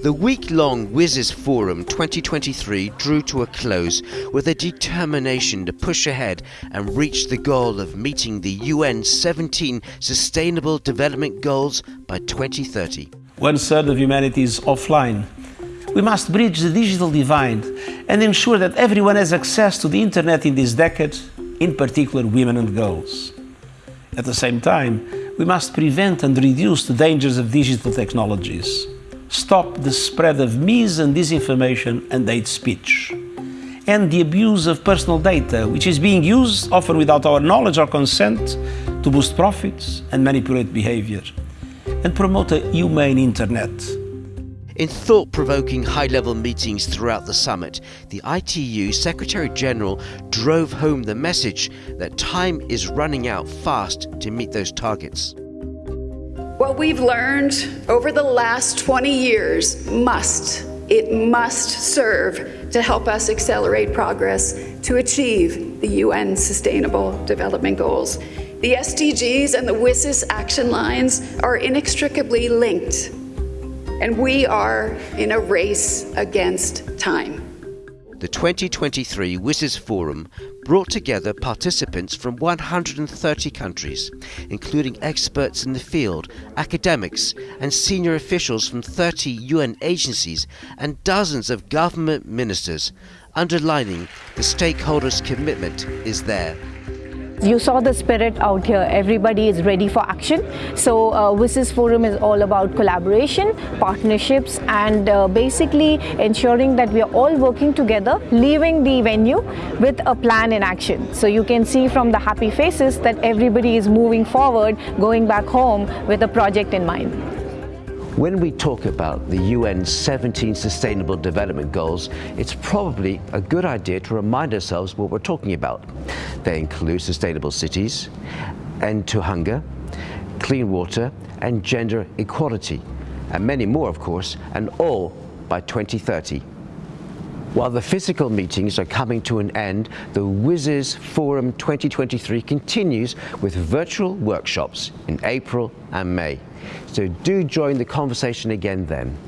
The week-long WSIS Forum 2023 drew to a close with a determination to push ahead and reach the goal of meeting the UN 17 Sustainable Development Goals by 2030. One third of humanity is offline. We must bridge the digital divide and ensure that everyone has access to the internet in this decade, in particular women and girls. At the same time, we must prevent and reduce the dangers of digital technologies stop the spread of mis and disinformation and hate speech, and the abuse of personal data, which is being used, often without our knowledge or consent, to boost profits and manipulate behavior, and promote a humane internet. In thought-provoking high-level meetings throughout the summit, the ITU Secretary-General drove home the message that time is running out fast to meet those targets. What we've learned over the last 20 years must, it must serve to help us accelerate progress to achieve the UN Sustainable Development Goals. The SDGs and the WSIS action lines are inextricably linked, and we are in a race against time. The 2023 WSIS Forum brought together participants from 130 countries, including experts in the field, academics, and senior officials from 30 UN agencies and dozens of government ministers, underlining the stakeholders' commitment is there. You saw the spirit out here. Everybody is ready for action. So uh, WSIS Forum is all about collaboration, partnerships and uh, basically ensuring that we are all working together, leaving the venue with a plan in action. So you can see from the happy faces that everybody is moving forward, going back home with a project in mind. When we talk about the UN's 17 Sustainable Development Goals, it's probably a good idea to remind ourselves what we're talking about. They include sustainable cities, end to hunger, clean water and gender equality, and many more of course, and all by 2030. While the physical meetings are coming to an end, the WSIS Forum 2023 continues with virtual workshops in April and May. So do join the conversation again then.